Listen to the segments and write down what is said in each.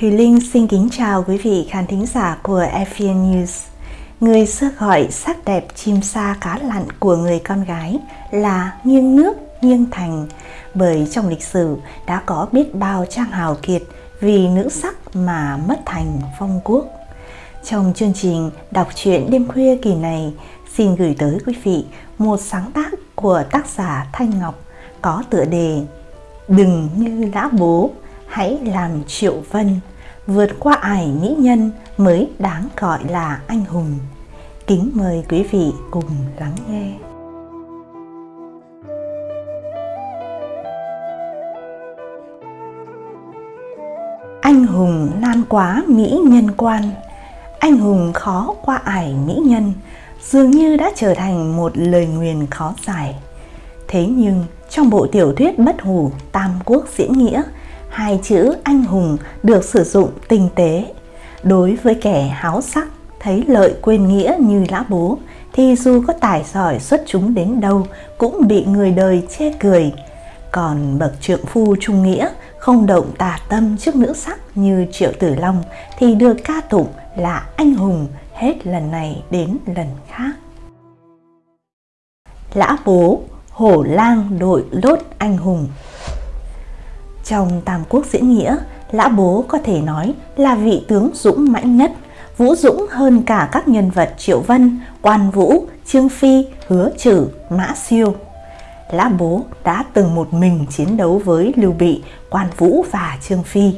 Thùy Linh xin kính chào quý vị khán thính giả của FVN News. Người xưa gọi sắc đẹp chim sa cá lặn của người con gái là nghiêng nước, nghiêng thành, bởi trong lịch sử đã có biết bao trang hào kiệt vì nữ sắc mà mất thành phong quốc. Trong chương trình đọc truyện đêm khuya kỳ này, xin gửi tới quý vị một sáng tác của tác giả Thanh Ngọc có tựa đề Đừng như lã bố, hãy làm triệu vân, vượt qua ải mỹ nhân mới đáng gọi là anh hùng. Kính mời quý vị cùng lắng nghe. Anh hùng nan quá mỹ nhân quan, anh hùng khó qua ải mỹ nhân, dường như đã trở thành một lời nguyền khó giải. Thế nhưng trong bộ tiểu thuyết bất hủ Tam Quốc diễn nghĩa, hai chữ anh hùng được sử dụng tinh tế. Đối với kẻ háo sắc, thấy lợi quên nghĩa như lã bố, thì dù có tài giỏi xuất chúng đến đâu cũng bị người đời chê cười. Còn bậc trượng phu trung nghĩa không động tà tâm trước nữ sắc như Triệu Tử Long thì được ca tụng là anh hùng hết lần này đến lần khác. Lã bố, hổ lang đội lốt anh hùng trong Tam Quốc diễn nghĩa, Lã bố có thể nói là vị tướng dũng mãnh nhất, vũ dũng hơn cả các nhân vật Triệu Vân, Quan Vũ, Trương Phi, Hứa Trử, Mã Siêu. Lã bố đã từng một mình chiến đấu với Lưu Bị, Quan Vũ và Trương Phi.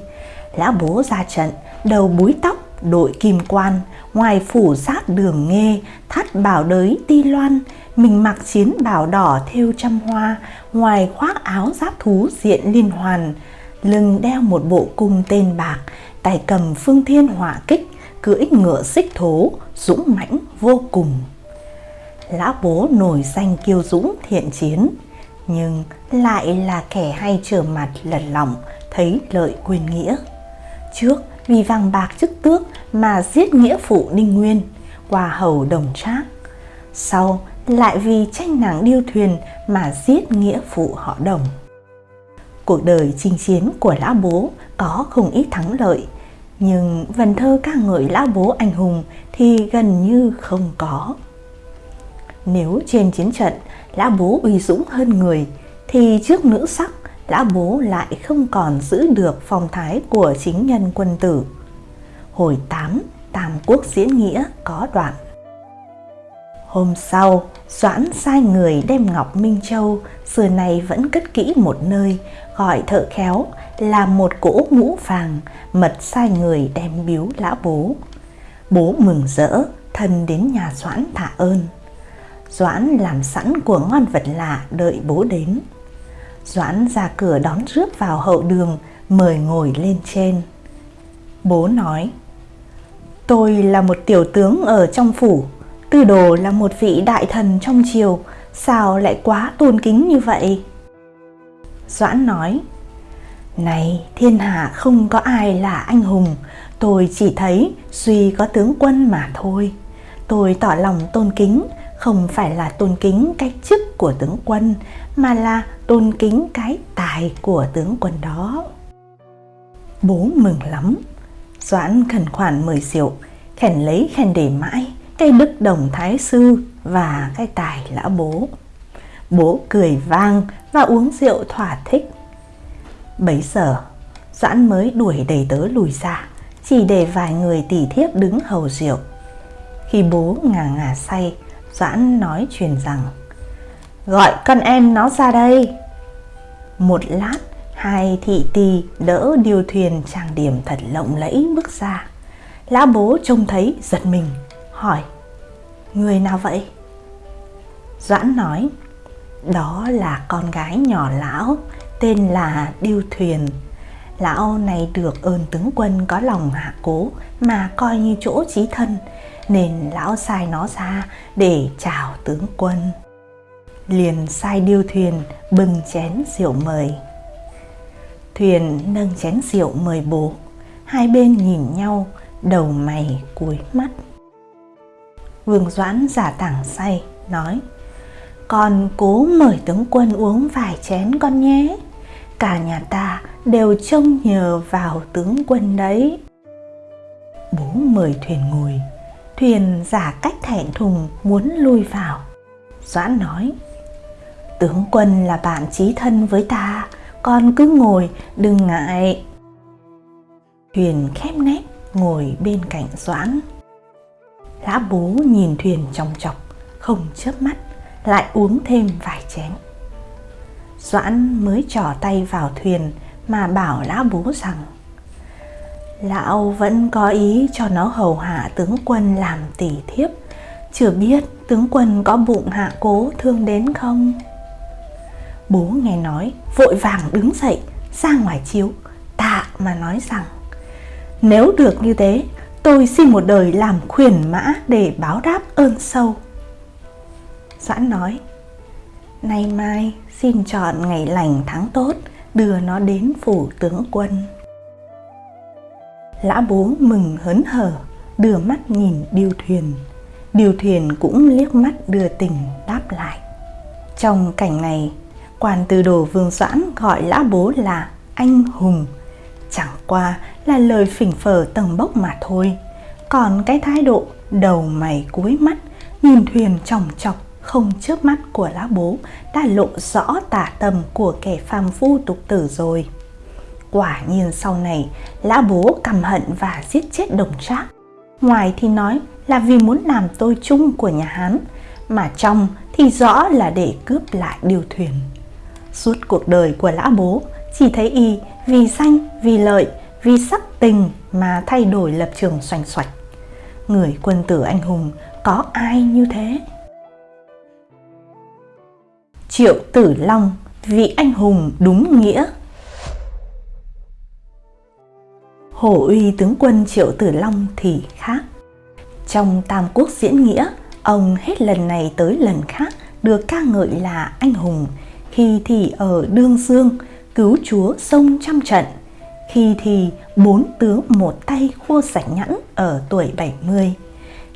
Lã bố ra trận, đầu búi tóc, đội kim quan, ngoài phủ sát đường nghê, thắt bảo đới ti loan, mình mặc chiến bảo đỏ thêu trăm hoa, ngoài khoác áo giáp thú diện liên hoàn, lưng đeo một bộ cung tên bạc, tay cầm phương thiên hỏa kích, cưỡi ngựa xích thố, dũng mãnh vô cùng. Lão bố nổi danh kiêu dũng thiện chiến, nhưng lại là kẻ hay trở mặt lật lỏng, thấy lợi quên nghĩa. Trước vì vàng bạc chức tước mà giết nghĩa phụ Ninh Nguyên, qua hầu đồng trác. Sau lại vì tranh nàng điêu thuyền mà giết nghĩa phụ họ đồng. Cuộc đời chinh chiến của Lã Bố có không ít thắng lợi, nhưng vần thơ ca ngợi Lã Bố anh hùng thì gần như không có. Nếu trên chiến trận Lã Bố uy dũng hơn người, thì trước nữ sắc Lã Bố lại không còn giữ được phong thái của chính nhân quân tử. Hồi 8, Tam Quốc diễn nghĩa có đoạn. Hôm sau, Doãn sai người đem Ngọc Minh Châu, xưa này vẫn cất kỹ một nơi, gọi thợ khéo, làm một cỗ ngũ vàng, mật sai người đem biếu lã bố. Bố mừng rỡ, thân đến nhà Doãn tạ ơn. Doãn làm sẵn của ngon vật lạ đợi bố đến. Doãn ra cửa đón rước vào hậu đường, mời ngồi lên trên. Bố nói, tôi là một tiểu tướng ở trong phủ, Tư đồ là một vị đại thần trong triều, sao lại quá tôn kính như vậy? Doãn nói, Này, thiên hạ không có ai là anh hùng, tôi chỉ thấy duy có tướng quân mà thôi. Tôi tỏ lòng tôn kính, không phải là tôn kính cái chức của tướng quân, mà là tôn kính cái tài của tướng quân đó. Bố mừng lắm, Doãn khẩn khoản mời rượu, khen lấy khen để mãi, cái đức đồng thái sư và cái tài lão bố. Bố cười vang và uống rượu thỏa thích. Bấy giờ, Doãn mới đuổi đầy tớ lùi ra, chỉ để vài người tỉ thiếp đứng hầu rượu. Khi bố ngà ngà say, Doãn nói truyền rằng Gọi con em nó ra đây. Một lát, hai thị tỳ đỡ điêu thuyền trang điểm thật lộng lẫy bước ra. Lão bố trông thấy giật mình, hỏi, Người nào vậy? Doãn nói, Đó là con gái nhỏ lão, Tên là Điêu Thuyền. Lão này được ơn tướng quân có lòng hạ cố Mà coi như chỗ chí thân, Nên lão sai nó ra để chào tướng quân. Liền sai Điêu Thuyền bưng chén rượu mời. Thuyền nâng chén rượu mời bố, Hai bên nhìn nhau, đầu mày cúi mắt. Vương Doãn giả tảng say, nói Con cố mời tướng quân uống vài chén con nhé Cả nhà ta đều trông nhờ vào tướng quân đấy. Bố mời thuyền ngồi, thuyền giả cách thẹn thùng muốn lui vào. Doãn nói, tướng quân là bạn chí thân với ta, con cứ ngồi, đừng ngại. Thuyền khép nép ngồi bên cạnh Doãn. Lã bố nhìn thuyền trong chọc, không chớp mắt, lại uống thêm vài chén. Doãn mới trỏ tay vào thuyền mà bảo lão bố rằng Lão vẫn có ý cho nó hầu hạ tướng quân làm tỷ thiếp Chưa biết tướng quân có bụng hạ cố thương đến không? Bố nghe nói vội vàng đứng dậy ra ngoài chiếu tạ mà nói rằng Nếu được như thế tôi xin một đời làm khuyển mã để báo đáp ơn sâu. Doãn nói, Nay mai xin chọn ngày lành tháng tốt, đưa nó đến phủ tướng quân. Lã bố mừng hớn hở, đưa mắt nhìn điêu thuyền. Điêu thuyền cũng liếc mắt đưa tình đáp lại. Trong cảnh này, quan tư đồ vương doãn gọi lã bố là anh hùng. Chẳng qua là lời phỉnh phở tầng bốc mà thôi còn cái thái độ đầu mày cúi mắt nhìn thuyền chòng chọc không chớp mắt của lá bố đã lộ rõ tả tầm của kẻ phàm phu tục tử rồi. Quả nhiên sau này, lã bố căm hận và giết chết đồng trác. Ngoài thì nói là vì muốn làm tôi chung của nhà Hán, mà trong thì rõ là để cướp lại điều thuyền. Suốt cuộc đời của lã bố chỉ thấy y vì danh, vì lợi, vì sắc tình mà thay đổi lập trường xoành xoạch. Người quân tử anh hùng có ai như thế? Triệu Tử Long, vị anh hùng đúng nghĩa. Hổ uy tướng quân Triệu Tử Long thì khác. Trong Tam Quốc diễn nghĩa, ông hết lần này tới lần khác được ca ngợi là anh hùng, khi thì ở Đương Dương cứu chúa sông trăm trận, khi thì bốn tướng một tay khua sạch nhẵn ở tuổi 70.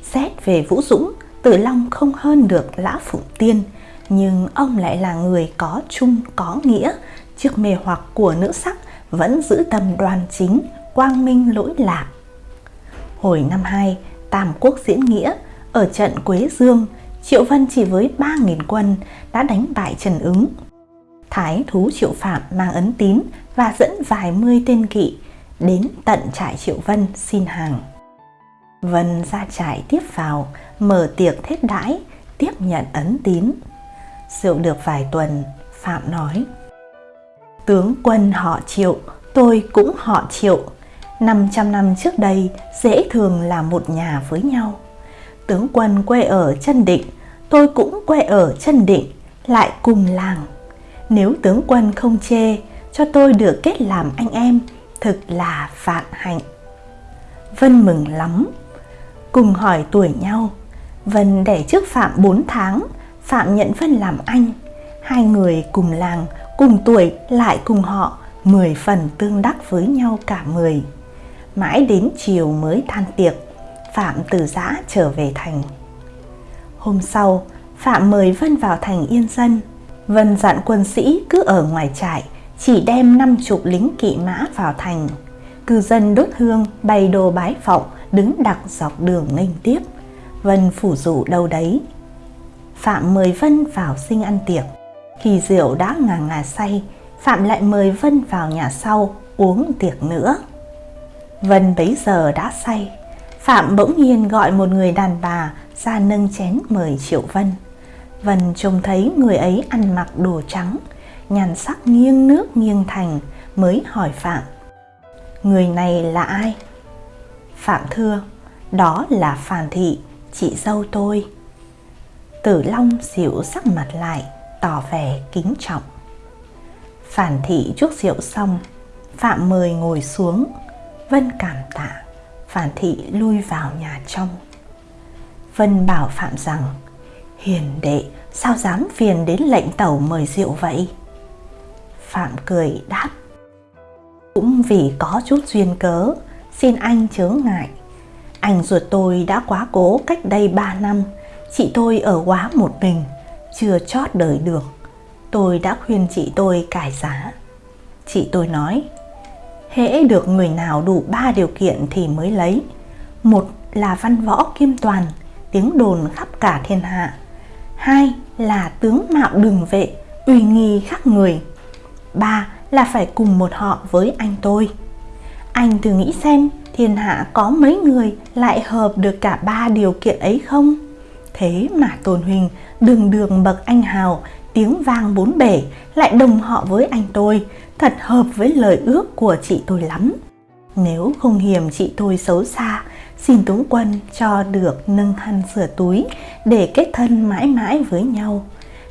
Xét về Vũ Dũng, Tử Long không hơn được Lã Phụng Tiên – nhưng ông lại là người có chung có nghĩa. Trước mê hoặc của nữ sắc vẫn giữ tâm đoàn chính quang minh lỗi lạc. Hồi năm 2 tam quốc diễn nghĩa. Ở trận quế dương triệu vân chỉ với 3.000 quân đã đánh bại trần ứng. Thái thú triệu phạm mang ấn tín và dẫn vài mươi tên kỵ đến tận trại triệu vân xin hàng. Vân ra trại tiếp vào mở tiệc thết đãi tiếp nhận ấn tín. Rượu được vài tuần, Phạm nói Tướng quân họ triệu, tôi cũng họ triệu. 500 năm trước đây dễ thường là một nhà với nhau. Tướng quân quê ở chân định, tôi cũng quê ở chân định, lại cùng làng. Nếu tướng quân không chê, cho tôi được kết làm anh em, thực là vạn hạnh Vân mừng lắm Cùng hỏi tuổi nhau Vân đẻ trước Phạm 4 tháng Phạm nhận Vân làm anh. Hai người cùng làng, cùng tuổi lại cùng họ, mười phần tương đắc với nhau cả mười. Mãi đến chiều mới than tiệc, Phạm từ giã trở về thành. Hôm sau, Phạm mời Vân vào thành yên dân. Vân dặn quân sĩ cứ ở ngoài trại, chỉ đem năm chục lính kỵ mã vào thành. Cư dân đốt hương, bày đồ bái phọng, đứng đặc dọc đường nghênh tiếp. Vân phủ rủ đâu đấy, Phạm mời Vân vào sinh ăn tiệc. Khi rượu đã ngà ngà say, Phạm lại mời Vân vào nhà sau uống tiệc nữa. Vân bấy giờ đã say, Phạm bỗng nhiên gọi một người đàn bà ra nâng chén mời Triệu Vân. Vân trông thấy người ấy ăn mặc đồ trắng, nhàn sắc nghiêng nước nghiêng thành mới hỏi Phạm. Người này là ai? Phạm thưa, đó là Phàn Thị, chị dâu tôi. Tử Long dịu sắc mặt lại, tỏ vẻ kính trọng. Phản thị chuốc rượu xong, Phạm mời ngồi xuống, Vân cảm tạ, Phản thị lui vào nhà trong. Vân bảo Phạm rằng, hiền đệ sao dám phiền đến lệnh tẩu mời rượu vậy? Phạm cười đáp, cũng vì có chút duyên cớ, xin anh chớ ngại. Anh ruột tôi đã quá cố cách đây 3 năm, Chị tôi ở quá một mình, chưa chót đời được. Tôi đã khuyên chị tôi cải giá. Chị tôi nói, hễ được người nào đủ ba điều kiện thì mới lấy. Một là văn võ kim toàn, tiếng đồn khắp cả thiên hạ. Hai là tướng mạo đường vệ, uy nghi khắc người. Ba là phải cùng một họ với anh tôi. Anh thử nghĩ xem thiên hạ có mấy người lại hợp được cả ba điều kiện ấy không? Thế mà Tôn Huỳnh đường đường bậc anh hào, tiếng vang bốn bể lại đồng họ với anh tôi, thật hợp với lời ước của chị tôi lắm. Nếu không hiểm chị tôi xấu xa, xin tướng quân cho được nâng khăn sửa túi để kết thân mãi mãi với nhau.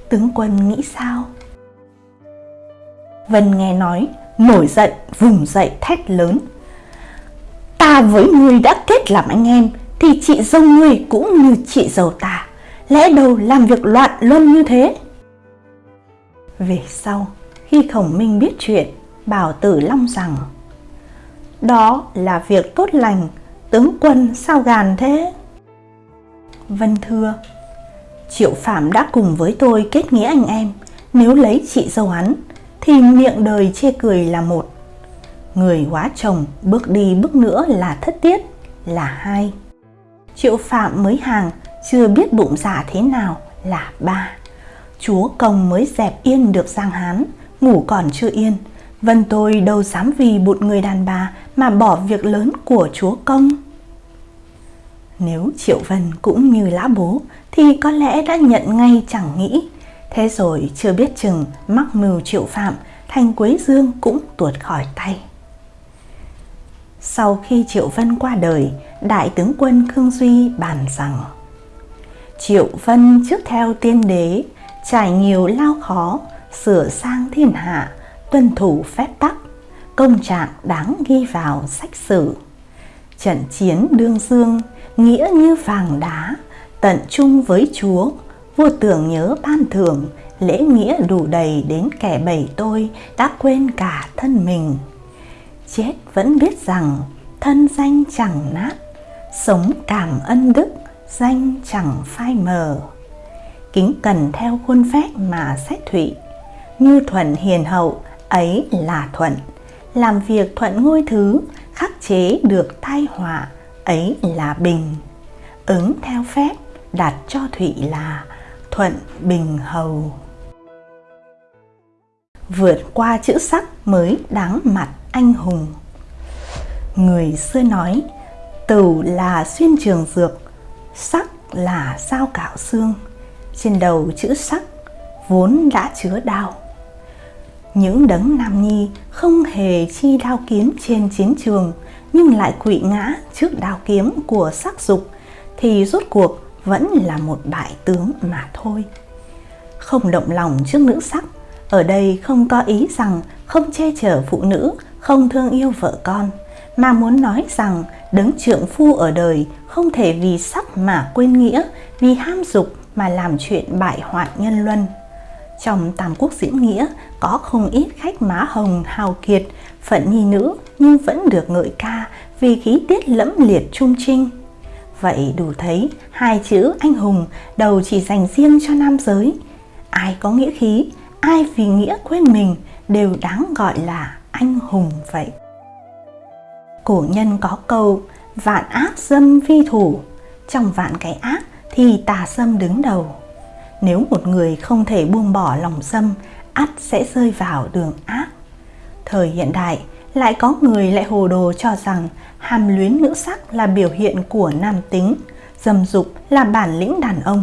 Tướng quân nghĩ sao? Vân nghe nói, nổi giận, vùng dậy thét lớn. Ta với ngươi đã kết làm anh em, thì chị dâu ngươi cũng như chị dâu ta. Lẽ đâu làm việc loạn luân như thế? Về sau, khi Khổng Minh biết chuyện, bảo Tử Long rằng Đó là việc tốt lành, tướng quân sao gàn thế? Vân thưa, Triệu Phạm đã cùng với tôi kết nghĩa anh em, nếu lấy chị dâu hắn, thì miệng đời chê cười là một. Người quá chồng bước đi bước nữa là thất tiết, là hai. Triệu Phạm mới hàng, chưa biết bụng giả thế nào là ba. Chúa công mới dẹp yên được Giang Hán, ngủ còn chưa yên. Vân tôi đâu dám vì một người đàn bà mà bỏ việc lớn của chúa công. Nếu Triệu Vân cũng như lã bố thì có lẽ đã nhận ngay chẳng nghĩ. Thế rồi chưa biết chừng mắc mưu Triệu Phạm, thành Quế Dương cũng tuột khỏi tay. Sau khi Triệu Vân qua đời, Đại tướng quân Khương Duy bàn rằng Triệu Vân trước theo tiên đế, trải nhiều lao khó, sửa sang thiên hạ, tuân thủ phép tắc, công trạng đáng ghi vào sách sử. Trận chiến đương dương, nghĩa như vàng đá, tận trung với Chúa, vua tưởng nhớ ban thưởng, lễ nghĩa đủ đầy đến kẻ bầy tôi đã quên cả thân mình. Chết vẫn biết rằng thân danh chẳng nát, sống cảm ân đức, danh chẳng phai mờ. Kính cần theo khuôn phép mà xét thụy, như thuận hiền hậu ấy là thuận, làm việc thuận ngôi thứ, khắc chế được tai họa ấy là bình. Ứng theo phép đặt cho thụy là thuận bình hầu. Vượt qua chữ sắc mới đáng mặt anh hùng. Người xưa nói, tửu là xuyên trường dược, sắc là sao cạo xương. Trên đầu chữ sắc vốn đã chứa đao. Những đấng nam nhi không hề chi đao kiếm trên chiến trường nhưng lại quỵ ngã trước đao kiếm của sắc dục thì rốt cuộc vẫn là một bại tướng mà thôi. Không động lòng trước nữ sắc, ở đây không có ý rằng không che chở phụ nữ, không thương yêu vợ con, mà muốn nói rằng đấng trượng phu ở đời không thể vì sắc mà quên nghĩa, vì ham dục mà làm chuyện bại hoại nhân luân. Trong Tam Quốc diễn nghĩa có không ít khách má hồng hào kiệt, phận nhi nữ nhưng vẫn được ngợi ca vì khí tiết lẫm liệt trung trinh. Vậy đủ thấy hai chữ anh hùng đầu chỉ dành riêng cho nam giới. Ai có nghĩa khí, ai vì nghĩa quên mình đều đáng gọi là anh hùng vậy. Cổ nhân có câu vạn ác dâm vi thủ, trong vạn cái ác thì tà dâm đứng đầu. Nếu một người không thể buông bỏ lòng dâm, ắt sẽ rơi vào đường ác. Thời hiện đại, lại có người lại hồ đồ cho rằng hàm luyến nữ sắc là biểu hiện của nam tính, dâm dục là bản lĩnh đàn ông,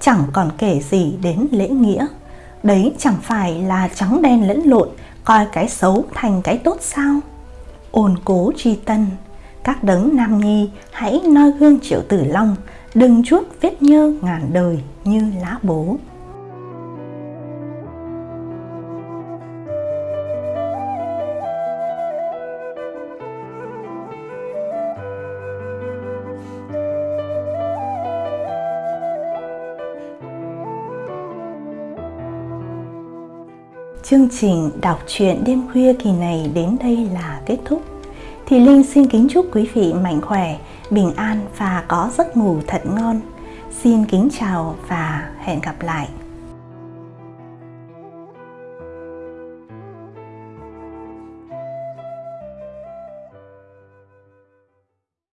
chẳng còn kể gì đến lễ nghĩa. Đấy chẳng phải là trắng đen lẫn lộn, coi cái xấu thành cái tốt sao? Ôn cố tri tân, các đấng nam nhi hãy noi gương triệu tử long, đừng chuốt vết nhơ ngàn đời như lá bố. Chương trình đọc truyện đêm khuya kỳ này đến đây là kết thúc. Thì Linh xin kính chúc quý vị mạnh khỏe, bình an và có giấc ngủ thật ngon. Xin kính chào và hẹn gặp lại.